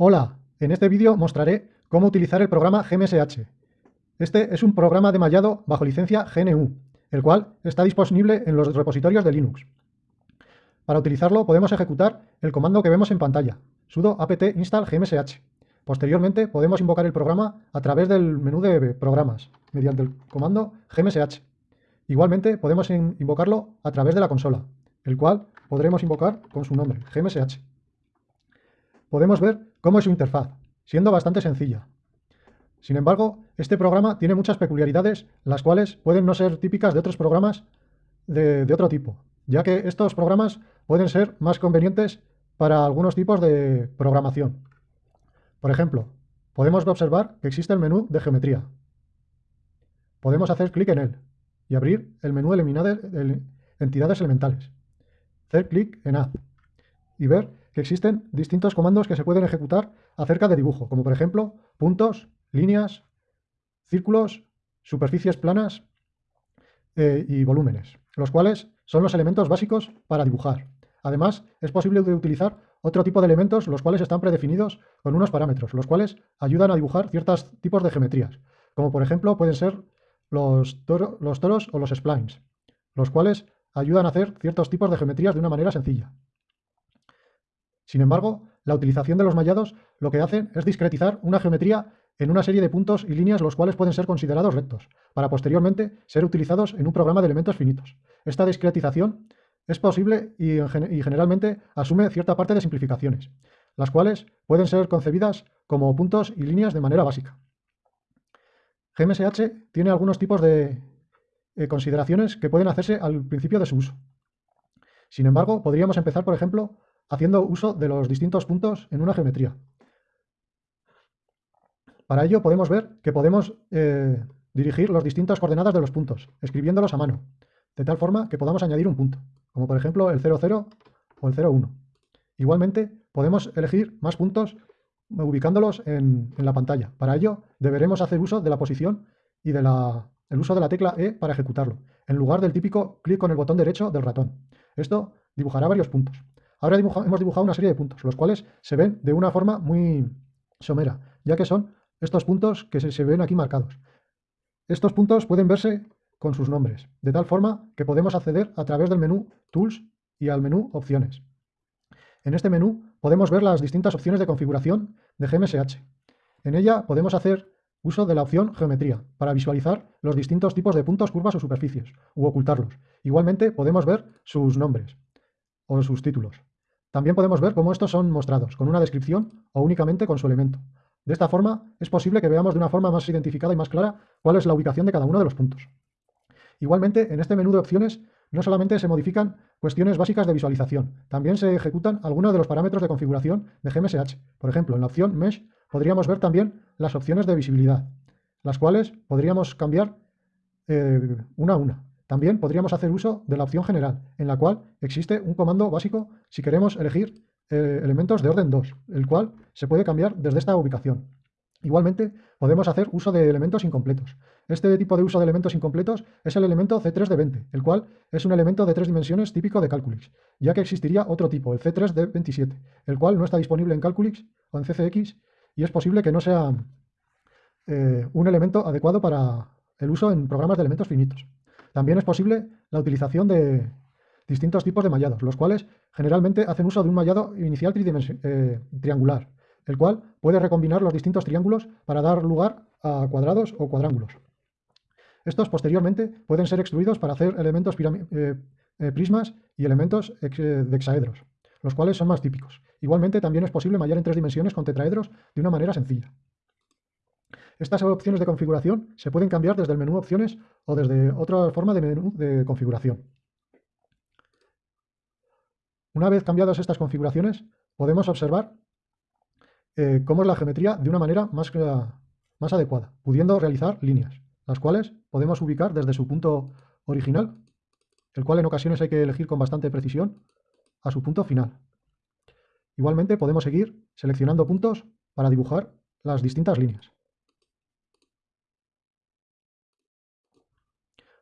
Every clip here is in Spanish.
Hola, en este vídeo mostraré cómo utilizar el programa GMSH. Este es un programa de mallado bajo licencia GNU, el cual está disponible en los repositorios de Linux. Para utilizarlo podemos ejecutar el comando que vemos en pantalla, sudo apt install gmsh. Posteriormente podemos invocar el programa a través del menú de programas, mediante el comando gmsh. Igualmente podemos invocarlo a través de la consola, el cual podremos invocar con su nombre, gmsh podemos ver cómo es su interfaz, siendo bastante sencilla. Sin embargo, este programa tiene muchas peculiaridades, las cuales pueden no ser típicas de otros programas de, otro tipo, ya que estos programas pueden ser más convenientes para algunos tipos de programación. Por ejemplo, podemos observar que existe el menú de geometría. Podemos hacer clic en él y abrir el menú de entidades elementales. Hacer clic en Add y ver que existen distintos comandos que se pueden ejecutar acerca de dibujo, como por ejemplo puntos, líneas, círculos, superficies planas eh, y volúmenes, los cuales son los elementos básicos para dibujar. Además, es posible utilizar otro tipo de elementos, los cuales están predefinidos con unos parámetros, los cuales ayudan a dibujar ciertos tipos de geometrías, como por ejemplo pueden ser los, los toros o los splines, los cuales ayudan a hacer ciertos tipos de geometrías de una manera sencilla. Sin embargo, la utilización de los mallados lo que hacen es discretizar una geometría en una serie de puntos y líneas los cuales pueden ser considerados rectos, para posteriormente ser utilizados en un programa de elementos finitos. Esta discretización es posible y, generalmente asume cierta parte de simplificaciones, las cuales pueden ser concebidas como puntos y líneas de manera básica. GMSH tiene algunos tipos de eh, consideraciones que pueden hacerse al principio de su uso. Sin embargo, podríamos empezar, por ejemplo, haciendo uso de los distintos puntos en una geometría. Para ello podemos ver que podemos eh, dirigir las distintas coordenadas de los puntos, escribiéndolos a mano, de tal forma que podamos añadir un punto, como por ejemplo el 00 o el 01. Igualmente, podemos elegir más puntos ubicándolos en, la pantalla. Para ello, deberemos hacer uso de la posición y del uso de la tecla E para ejecutarlo, en lugar del típico clic con el botón derecho del ratón. Esto dibujará varios puntos. Ahora hemos dibujado una serie de puntos, los cuales se ven de una forma muy somera, ya que son estos puntos que se, ven aquí marcados. Estos puntos pueden verse con sus nombres, de tal forma que podemos acceder a través del menú Tools y al menú Opciones. En este menú podemos ver las distintas opciones de configuración de GMSH. En ella podemos hacer uso de la opción Geometría para visualizar los distintos tipos de puntos, curvas o superficies, u ocultarlos. Igualmente podemos ver sus nombres o sus títulos. También podemos ver cómo estos son mostrados, con una descripción o únicamente con su elemento. De esta forma, es posible que veamos de una forma más identificada y más clara cuál es la ubicación de cada uno de los puntos. Igualmente, en este menú de opciones no solamente se modifican cuestiones básicas de visualización, también se ejecutan algunos de los parámetros de configuración de GMSH. Por ejemplo, en la opción Mesh podríamos ver también las opciones de visibilidad, las cuales podríamos cambiar eh, una a una. También podríamos hacer uso de la opción general, en la cual existe un comando básico si queremos elegir eh, elementos de orden 2, el cual se puede cambiar desde esta ubicación. Igualmente, podemos hacer uso de elementos incompletos. Este tipo de uso de elementos incompletos es el elemento C3 de 20, el cual es un elemento de tres dimensiones típico de Calculix, ya que existiría otro tipo, el C3 de 27, el cual no está disponible en Calculix o en CCX y es posible que no sea eh, un elemento adecuado para el uso en programas de elementos finitos. También es posible la utilización de distintos tipos de mallados, los cuales generalmente hacen uso de un mallado inicial eh, triangular, el cual puede recombinar los distintos triángulos para dar lugar a cuadrados o cuadrángulos. Estos posteriormente pueden ser extruidos para hacer elementos eh, eh, prismas y elementos de hexaedros, los cuales son más típicos. Igualmente también es posible mallar en tres dimensiones con tetraedros de una manera sencilla. Estas opciones de configuración se pueden cambiar desde el menú opciones o desde otra forma de menú de configuración. Una vez cambiadas estas configuraciones, podemos observar eh, cómo es la geometría de una manera más, más adecuada, pudiendo realizar líneas, las cuales podemos ubicar desde su punto original, el cual en ocasiones hay que elegir con bastante precisión, a su punto final. Igualmente podemos seguir seleccionando puntos para dibujar las distintas líneas.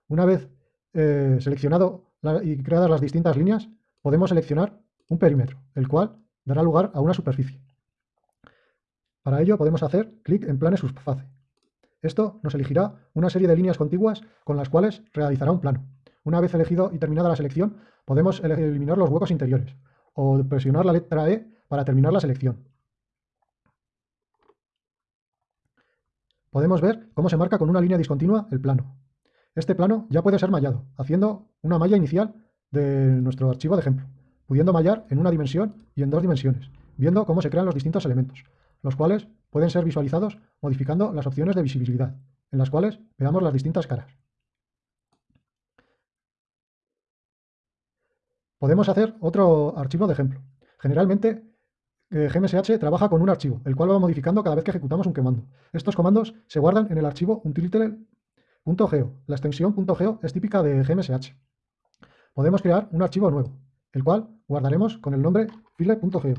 Una vez eh, seleccionado y creadas las distintas líneas, podemos seleccionar un perímetro, el cual dará lugar a una superficie. Para ello podemos hacer clic en planes subfase. Esto nos elegirá una serie de líneas contiguas con las cuales realizará un plano. Una vez elegido y terminada la selección, podemos eliminar los huecos interiores o presionar la letra E para terminar la selección. Podemos ver cómo se marca con una línea discontinua el plano. Este plano ya puede ser mallado, haciendo una malla inicial de nuestro archivo de ejemplo, pudiendo mallar en una dimensión y en dos dimensiones, viendo cómo se crean los distintos elementos, los cuales pueden ser visualizados modificando las opciones de visibilidad, en las cuales veamos las distintas caras. Podemos hacer otro archivo de ejemplo. Generalmente, eh, GMSH trabaja con un archivo, el cual va modificando cada vez que ejecutamos un comando. Estos comandos se guardan en el archivo utility .geo. La extensión .geo es típica de GMSH. Podemos crear un archivo nuevo, el cual guardaremos con el nombre file.geo.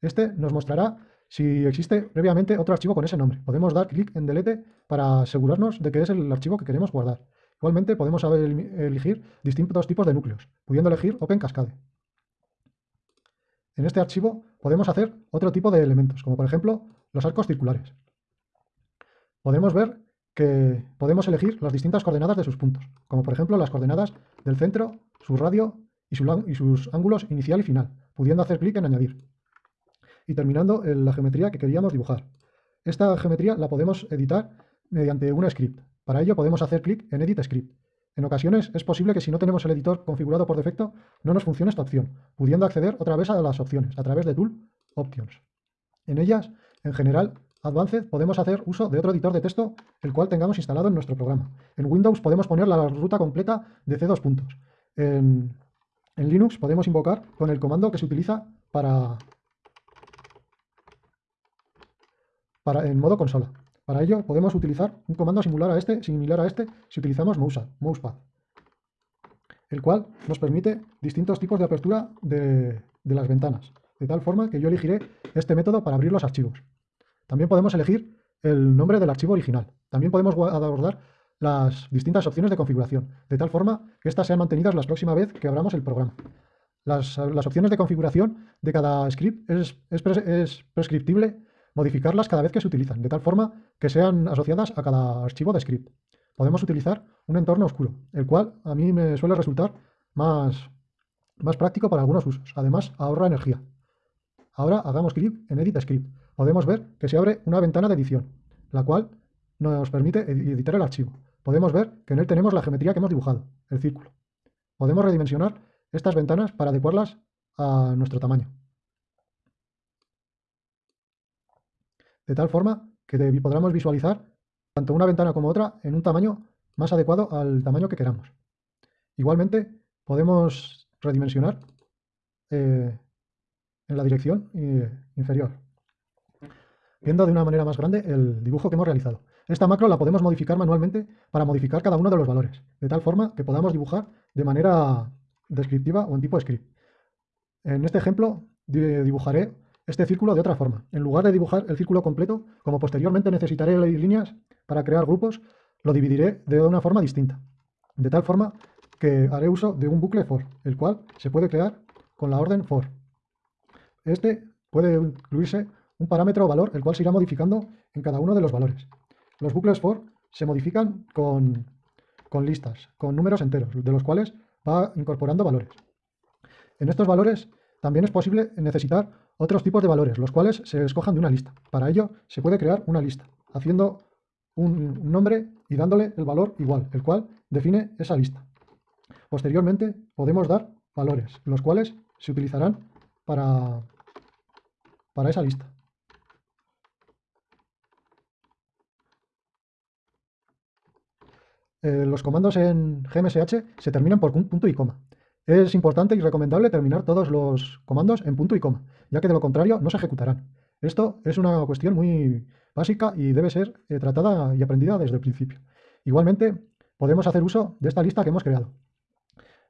Este nos mostrará si existe previamente otro archivo con ese nombre. Podemos dar clic en delete para asegurarnos de que es el archivo que queremos guardar. Igualmente podemos elegir distintos tipos de núcleos, pudiendo elegir Open Cascade. En este archivo podemos hacer otro tipo de elementos, como por ejemplo los arcos circulares podemos ver que podemos elegir las distintas coordenadas de sus puntos, como por ejemplo las coordenadas del centro, su radio y, sus ángulos inicial y final, pudiendo hacer clic en añadir. Y terminando en la geometría que queríamos dibujar. Esta geometría la podemos editar mediante un script. Para ello podemos hacer clic en Edit Script. En ocasiones es posible que si no tenemos el editor configurado por defecto, no nos funcione esta opción, pudiendo acceder otra vez a las opciones a través de Tool Options. En ellas, en general, Advanced podemos hacer uso de otro editor de texto el cual tengamos instalado en nuestro programa. En Windows podemos poner la ruta completa de C2 puntos. En, Linux podemos invocar con el comando que se utiliza para, para en modo consola. Para ello podemos utilizar un comando similar a este, similar a este si utilizamos mousepad, el cual nos permite distintos tipos de apertura de, de las ventanas, de tal forma que yo elegiré este método para abrir los archivos. También podemos elegir el nombre del archivo original. También podemos abordar las distintas opciones de configuración, de tal forma que éstas sean mantenidas la próxima vez que abramos el programa. Las, opciones de configuración de cada script es, es, prescriptible modificarlas cada vez que se utilizan, de tal forma que sean asociadas a cada archivo de script. Podemos utilizar un entorno oscuro, el cual a mí me suele resultar más, más práctico para algunos usos. Además, ahorra energía. Ahora hagamos clic en Edit Script podemos ver que se abre una ventana de edición, la cual nos permite editar el archivo. Podemos ver que en él tenemos la geometría que hemos dibujado, el círculo. Podemos redimensionar estas ventanas para adecuarlas a nuestro tamaño. De tal forma que podamos visualizar tanto una ventana como otra en un tamaño más adecuado al tamaño que queramos. Igualmente, podemos redimensionar eh, en la dirección eh, inferior viendo de una manera más grande el dibujo que hemos realizado. Esta macro la podemos modificar manualmente para modificar cada uno de los valores, de tal forma que podamos dibujar de manera descriptiva o en tipo script. En este ejemplo dibujaré este círculo de otra forma. En lugar de dibujar el círculo completo, como posteriormente necesitaré líneas para crear grupos, lo dividiré de una forma distinta. De tal forma que haré uso de un bucle for, el cual se puede crear con la orden for. Este puede incluirse un parámetro o valor, el cual se irá modificando en cada uno de los valores. Los bucles for se modifican con, listas, con números enteros, de los cuales va incorporando valores. En estos valores también es posible necesitar otros tipos de valores, los cuales se escojan de una lista. Para ello se puede crear una lista, haciendo un nombre y dándole el valor igual, el cual define esa lista. Posteriormente podemos dar valores, los cuales se utilizarán para, para esa lista. Eh, los comandos en GMSH se terminan por punto y coma. Es importante y recomendable terminar todos los comandos en punto y coma, ya que de lo contrario no se ejecutarán. Esto es una cuestión muy básica y debe ser eh, tratada y aprendida desde el principio. Igualmente, podemos hacer uso de esta lista que hemos creado.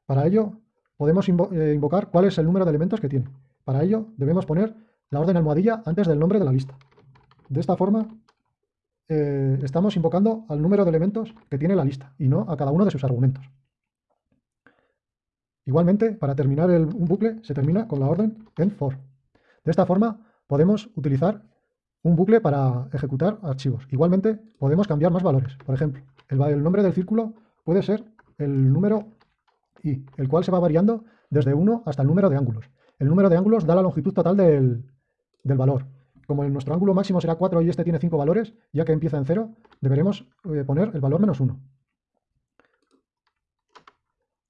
Para ello, podemos eh, invocar cuál es el número de elementos que tiene. Para ello, debemos poner la orden almohadilla antes del nombre de la lista. De esta forma, eh, estamos invocando al número de elementos que tiene la lista y no a cada uno de sus argumentos. Igualmente, para terminar un bucle, se termina con la orden end for. De esta forma, podemos utilizar un bucle para ejecutar archivos. Igualmente, podemos cambiar más valores. Por ejemplo, el, nombre del círculo puede ser el número i, el cual se va variando desde 1 hasta el número de ángulos. El número de ángulos da la longitud total del, valor. Como nuestro ángulo máximo será 4 y este tiene 5 valores, ya que empieza en 0, deberemos eh, poner el valor menos 1.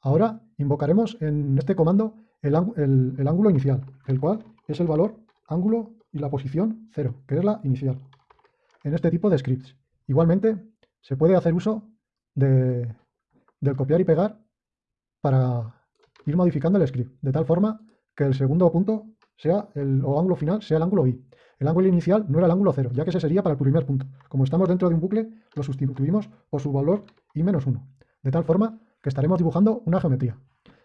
Ahora invocaremos en este comando el, ángulo inicial, el cual es el valor ángulo y la posición 0, que es la inicial, en este tipo de scripts. Igualmente, se puede hacer uso de, del copiar y pegar para ir modificando el script, de tal forma que el segundo punto sea el, o ángulo final sea el ángulo i. El ángulo inicial no era el ángulo 0, ya que ese sería para el primer punto. Como estamos dentro de un bucle, lo sustituimos por su valor i menos 1, de tal forma que estaremos dibujando una geometría.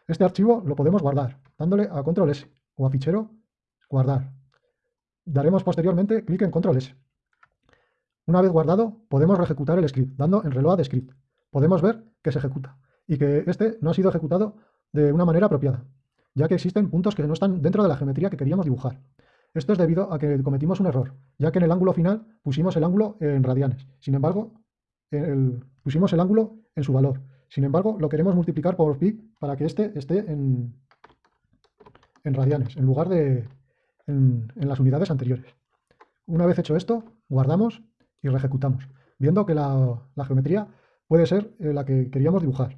Este archivo lo podemos guardar, dándole a control S o a fichero, guardar. Daremos posteriormente clic en control S. Una vez guardado, podemos reejecutar el script, dando en reload script. Podemos ver que se ejecuta y que este no ha sido ejecutado de una manera apropiada, ya que existen puntos que no están dentro de la geometría que queríamos dibujar. Esto es debido a que cometimos un error, ya que en el ángulo final pusimos el ángulo en radianes. Sin embargo, pusimos el ángulo en su valor. Sin embargo, lo queremos multiplicar por pi para que este esté en, radianes, en lugar de en, las unidades anteriores. Una vez hecho esto, guardamos y reejecutamos, viendo que la, geometría puede ser eh, la que queríamos dibujar.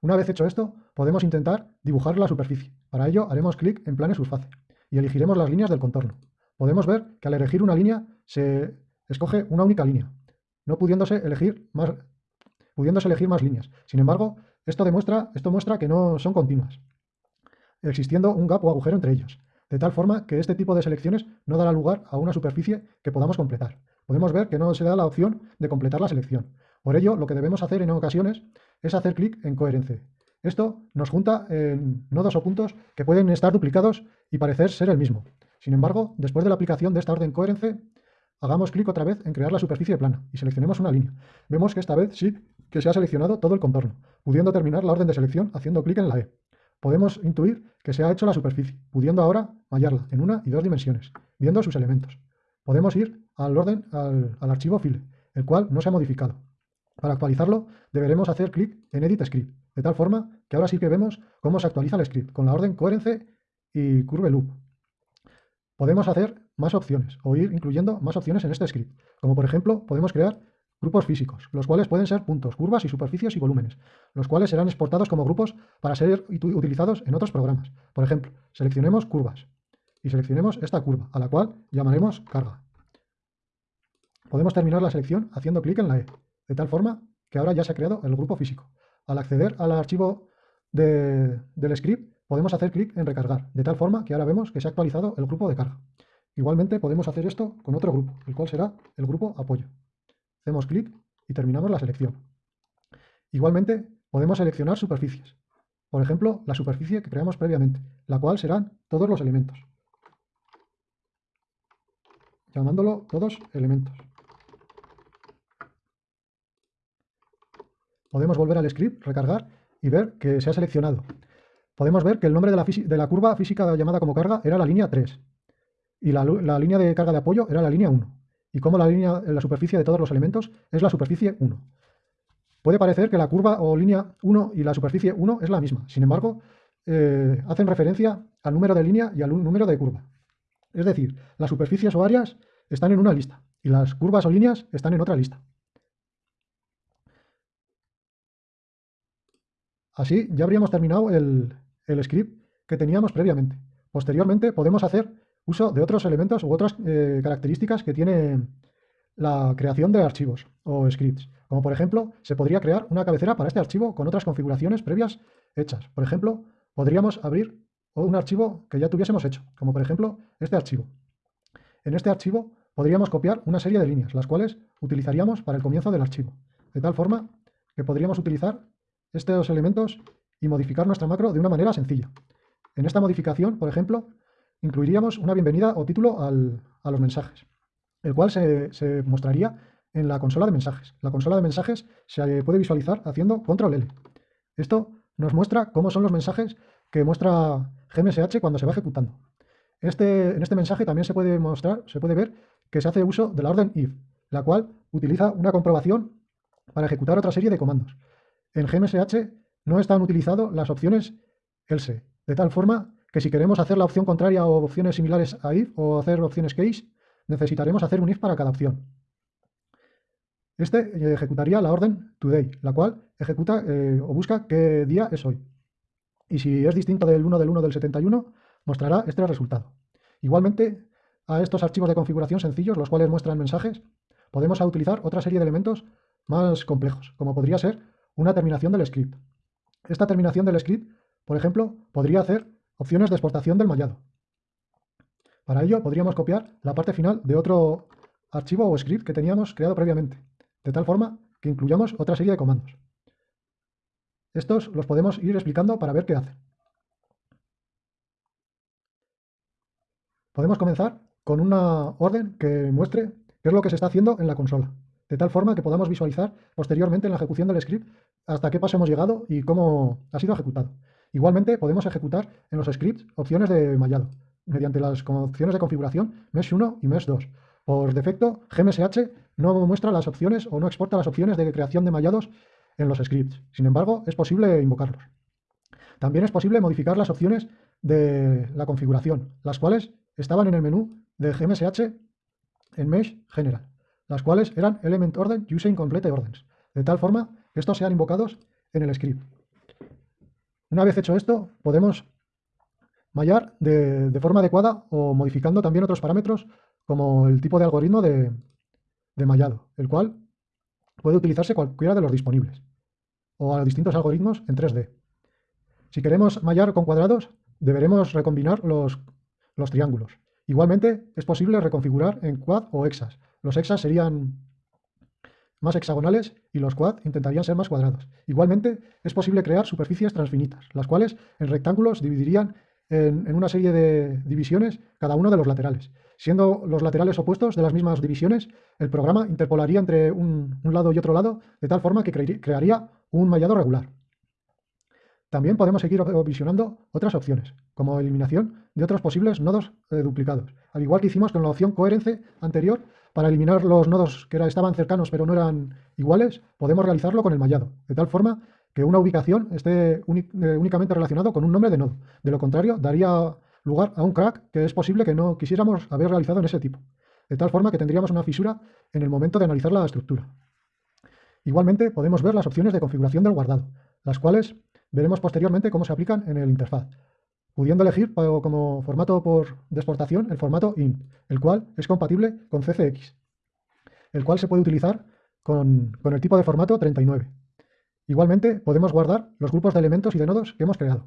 Una vez hecho esto, podemos intentar dibujar la superficie. Para ello, haremos clic en plane surface y elegiremos las líneas del contorno. Podemos ver que al elegir una línea se escoge una única línea, no pudiéndose elegir más, pudiéndose elegir más líneas. Sin embargo, esto, demuestra, esto muestra que no son continuas, existiendo un gap o agujero entre ellos, de tal forma que este tipo de selecciones no dará lugar a una superficie que podamos completar. Podemos ver que no se da la opción de completar la selección. Por ello, lo que debemos hacer en ocasiones es hacer clic en coherencia. Esto nos junta en nodos o puntos que pueden estar duplicados y parecer ser el mismo. Sin embargo, después de la aplicación de esta orden coherencia, hagamos clic otra vez en crear la superficie plana y seleccionemos una línea. Vemos que esta vez sí que se ha seleccionado todo el contorno, pudiendo terminar la orden de selección haciendo clic en la E. Podemos intuir que se ha hecho la superficie, pudiendo ahora mallarla en una y dos dimensiones, viendo sus elementos. Podemos ir al orden al, archivo file, el cual no se ha modificado. Para actualizarlo, deberemos hacer clic en Edit Script, de tal forma que ahora sí que vemos cómo se actualiza el script, con la orden coherence y curve loop. Podemos hacer más opciones, o ir incluyendo más opciones en este script, como por ejemplo, podemos crear Grupos físicos, los cuales pueden ser puntos, curvas y superficies y volúmenes, los cuales serán exportados como grupos para ser utilizados en otros programas. Por ejemplo, seleccionemos curvas y seleccionemos esta curva, a la cual llamaremos carga. Podemos terminar la selección haciendo clic en la E, de tal forma que ahora ya se ha creado el grupo físico. Al acceder al archivo del script, podemos hacer clic en recargar, de tal forma que ahora vemos que se ha actualizado el grupo de carga. Igualmente podemos hacer esto con otro grupo, el cual será el grupo apoyo. Hacemos clic y terminamos la selección. Igualmente, podemos seleccionar superficies. Por ejemplo, la superficie que creamos previamente, la cual serán todos los elementos. Llamándolo todos elementos. Podemos volver al script, recargar y ver que se ha seleccionado. Podemos ver que el nombre de la, curva física llamada como carga era la línea 3 y la, línea de carga de apoyo era la línea 1 y cómo la, línea, la superficie de todos los elementos es la superficie 1. Puede parecer que la curva o línea 1 y la superficie 1 es la misma, sin embargo, eh, hacen referencia al número de línea y al número de curva. Es decir, las superficies o áreas están en una lista y las curvas o líneas están en otra lista. Así ya habríamos terminado el, script que teníamos previamente. Posteriormente podemos hacer uso de otros elementos u otras eh, características que tiene la creación de archivos o scripts. Como por ejemplo, se podría crear una cabecera para este archivo con otras configuraciones previas hechas. Por ejemplo, podríamos abrir un archivo que ya tuviésemos hecho, como por ejemplo este archivo. En este archivo podríamos copiar una serie de líneas, las cuales utilizaríamos para el comienzo del archivo, de tal forma que podríamos utilizar estos elementos y modificar nuestra macro de una manera sencilla. En esta modificación, por ejemplo, incluiríamos una bienvenida o título a los mensajes, el cual se, mostraría en la consola de mensajes. La consola de mensajes se puede visualizar haciendo control L. Esto nos muestra cómo son los mensajes que muestra GMSH cuando se va ejecutando. Este, en este mensaje también se puede mostrar, se puede ver que se hace uso de la orden if, la cual utiliza una comprobación para ejecutar otra serie de comandos. En GMSH no están utilizadas las opciones else, de tal forma que si queremos hacer la opción contraria o opciones similares a if o hacer opciones case, necesitaremos hacer un if para cada opción. Este eh, ejecutaría la orden today, la cual ejecuta eh, o busca qué día es hoy. Y si es distinto del 1 del 1 del 71, mostrará este resultado. Igualmente, a estos archivos de configuración sencillos, los cuales muestran mensajes, podemos utilizar otra serie de elementos más complejos, como podría ser una terminación del script. Esta terminación del script, por ejemplo, podría hacer opciones de exportación del mallado. Para ello podríamos copiar la parte final de otro archivo o script que teníamos creado previamente, de tal forma que incluyamos otra serie de comandos. Estos los podemos ir explicando para ver qué hacen. Podemos comenzar con una orden que muestre qué es lo que se está haciendo en la consola, de tal forma que podamos visualizar posteriormente en la ejecución del script hasta qué paso hemos llegado y cómo ha sido ejecutado. Igualmente podemos ejecutar en los scripts opciones de mallado, mediante las opciones de configuración Mesh 1 y Mesh 2. Por defecto, GMSH no muestra las opciones o no exporta las opciones de creación de mallados en los scripts. Sin embargo, es posible invocarlos. También es posible modificar las opciones de la configuración, las cuales estaban en el menú de GMSH en Mesh General, las cuales eran Element Order Using Complete Orders, de tal forma que estos sean invocados en el script. Una vez hecho esto, podemos mallar de, forma adecuada o modificando también otros parámetros como el tipo de algoritmo de, mallado, el cual puede utilizarse cualquiera de los disponibles, o a distintos algoritmos en 3D. Si queremos mallar con cuadrados, deberemos recombinar los, los triángulos. Igualmente, es posible reconfigurar en quad o hexas. Los hexas serían más hexagonales y los quad intentarían ser más cuadrados. Igualmente, es posible crear superficies transfinitas, las cuales en rectángulos dividirían en, una serie de divisiones cada uno de los laterales. Siendo los laterales opuestos de las mismas divisiones, el programa interpolaría entre un, lado y otro lado de tal forma que crearía un mallado regular. También podemos seguir visionando otras opciones, como eliminación de otros posibles nodos eh, duplicados, al igual que hicimos con la opción coherencia anterior, para eliminar los nodos que estaban cercanos pero no eran iguales, podemos realizarlo con el mallado, de tal forma que una ubicación esté eh, únicamente relacionado con un nombre de nodo. De lo contrario, daría lugar a un crack que es posible que no quisiéramos haber realizado en ese tipo. De tal forma que tendríamos una fisura en el momento de analizar la estructura. Igualmente, podemos ver las opciones de configuración del guardado, las cuales veremos posteriormente cómo se aplican en el interfaz, pudiendo elegir como formato por de exportación el formato INT, el cual es compatible con CCX, el cual se puede utilizar con, el tipo de formato 39. Igualmente, podemos guardar los grupos de elementos y de nodos que hemos creado.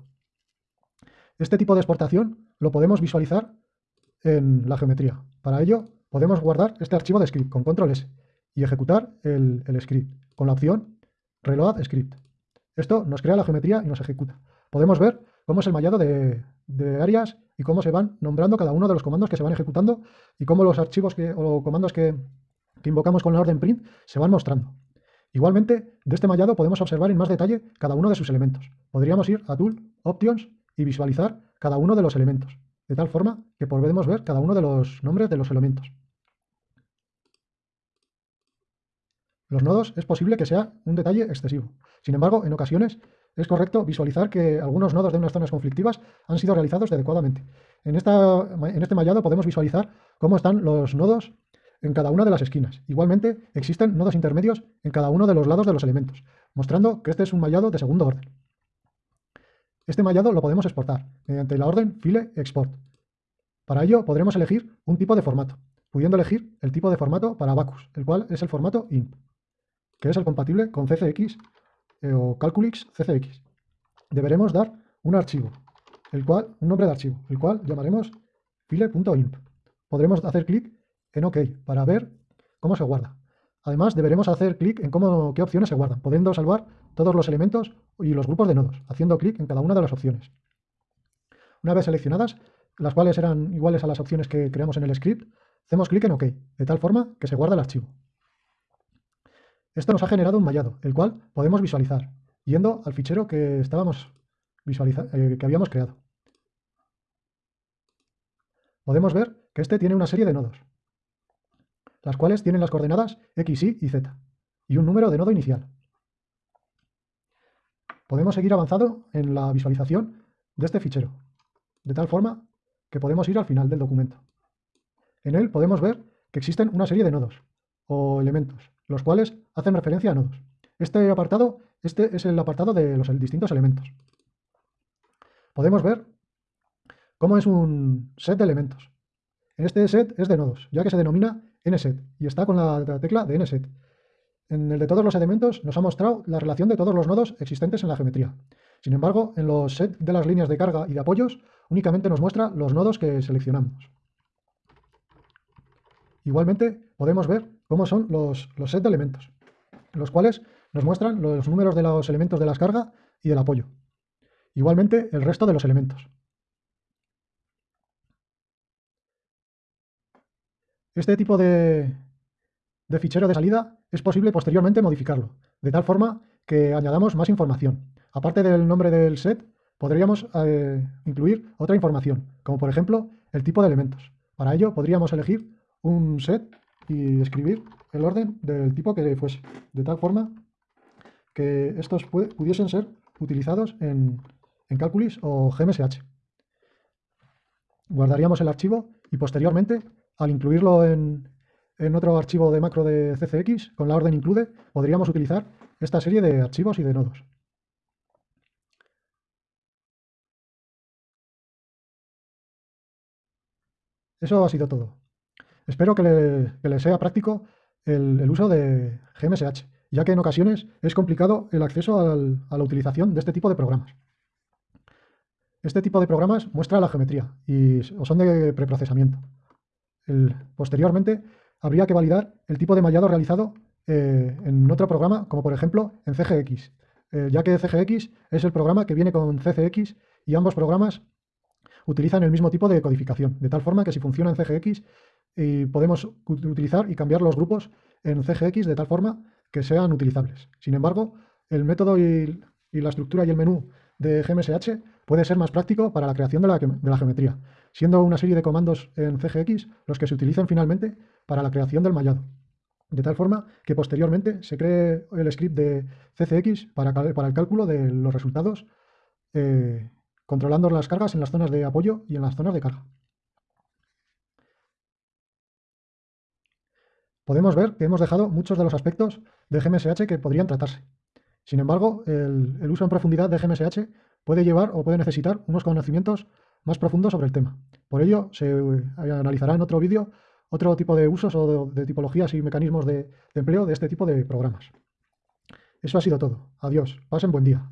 Este tipo de exportación lo podemos visualizar en la geometría. Para ello, podemos guardar este archivo de script con control S y ejecutar el, script con la opción Reload Script. Esto nos crea la geometría y nos ejecuta. Podemos ver cómo es el mallado de, áreas y cómo se van nombrando cada uno de los comandos que se van ejecutando y cómo los archivos o comandos que invocamos con la orden print se van mostrando. Igualmente, de este mallado podemos observar en más detalle cada uno de sus elementos. Podríamos ir a Tool, Options y visualizar cada uno de los elementos, de tal forma que podemos ver cada uno de los nombres de los elementos. Los nodos es posible que sea un detalle excesivo. Sin embargo, en ocasiones es correcto visualizar que algunos nodos de unas zonas conflictivas han sido realizados adecuadamente. En, en este mallado podemos visualizar cómo están los nodos en cada una de las esquinas. Igualmente, existen nodos intermedios en cada uno de los lados de los elementos, mostrando que este es un mallado de segundo orden. Este mallado lo podemos exportar mediante la orden file export. Para ello podremos elegir un tipo de formato, pudiendo elegir el tipo de formato para Bacus, el cual es el formato INT, que es el compatible con CCX eh, o Calculix CCX. Deberemos dar un archivo, el cual, un nombre de archivo, el cual llamaremos file.imp. Podremos hacer clic en OK para ver cómo se guarda. Además, deberemos hacer clic en cómo, qué opciones se guardan, pudiendo salvar todos los elementos y los grupos de nodos, haciendo clic en cada una de las opciones. Una vez seleccionadas, las cuales eran iguales a las opciones que creamos en el script, hacemos clic en OK, de tal forma que se guarda el archivo. Esto nos ha generado un mallado, el cual podemos visualizar, yendo al fichero que, estábamos eh, que habíamos creado. podemos ver que este tiene una serie de nodos, las cuales tienen las coordenadas x, y y z, y un número de nodo inicial. Podemos seguir avanzando en la visualización de este fichero, de tal forma que podemos ir al final del documento. En él podemos ver que existen una serie de nodos o elementos, los cuales hacen referencia a nodos. Este apartado este es el apartado de los distintos elementos. Podemos ver cómo es un set de elementos. Este set es de nodos, ya que se denomina nset y está con la tecla de nset. En el de todos los elementos nos ha mostrado la relación de todos los nodos existentes en la geometría. Sin embargo, en los sets de las líneas de carga y de apoyos únicamente nos muestra los nodos que seleccionamos. Igualmente podemos ver cómo son los, los sets de elementos, los cuales nos muestran los números de los elementos de las cargas y del apoyo. Igualmente el resto de los elementos. Este tipo de, fichero de salida es posible posteriormente modificarlo, de tal forma que añadamos más información. Aparte del nombre del set, podríamos eh, incluir otra información, como por ejemplo el tipo de elementos. Para ello podríamos elegir un set y escribir el orden del tipo que fuese, de tal forma que estos pudiesen ser utilizados en, en Calculus o GMSH. Guardaríamos el archivo y posteriormente, al incluirlo en, en otro archivo de macro de CCX, con la orden include, podríamos utilizar esta serie de archivos y de nodos. Eso ha sido todo. Espero que le, sea práctico el, uso de GMSH, ya que en ocasiones es complicado el acceso a la utilización de este tipo de programas. Este tipo de programas muestra la geometría y son de preprocesamiento. posteriormente, habría que validar el tipo de mallado realizado eh, en otro programa, como por ejemplo en CGX, eh, ya que CGX es el programa que viene con CCX y ambos programas utilizan el mismo tipo de codificación, de tal forma que si funciona en CGX podemos utilizar y cambiar los grupos en CGX de tal forma que sean utilizables. Sin embargo, el método y, la estructura y el menú de GMSH puede ser más práctico para la creación de la, geometría, siendo una serie de comandos en CGX los que se utilicen finalmente para la creación del mallado. De tal forma que posteriormente se cree el script de CCX para, para el cálculo de los resultados, eh, controlando las cargas en las zonas de apoyo y en las zonas de carga. Podemos ver que hemos dejado muchos de los aspectos de GMSH que podrían tratarse. Sin embargo, el, uso en profundidad de GMSH puede llevar o puede necesitar unos conocimientos más profundos sobre el tema. Por ello, se eh, analizará en otro vídeo otro tipo de usos o de, tipologías y mecanismos de empleo de este tipo de programas. Eso ha sido todo. Adiós. Pasen buen día.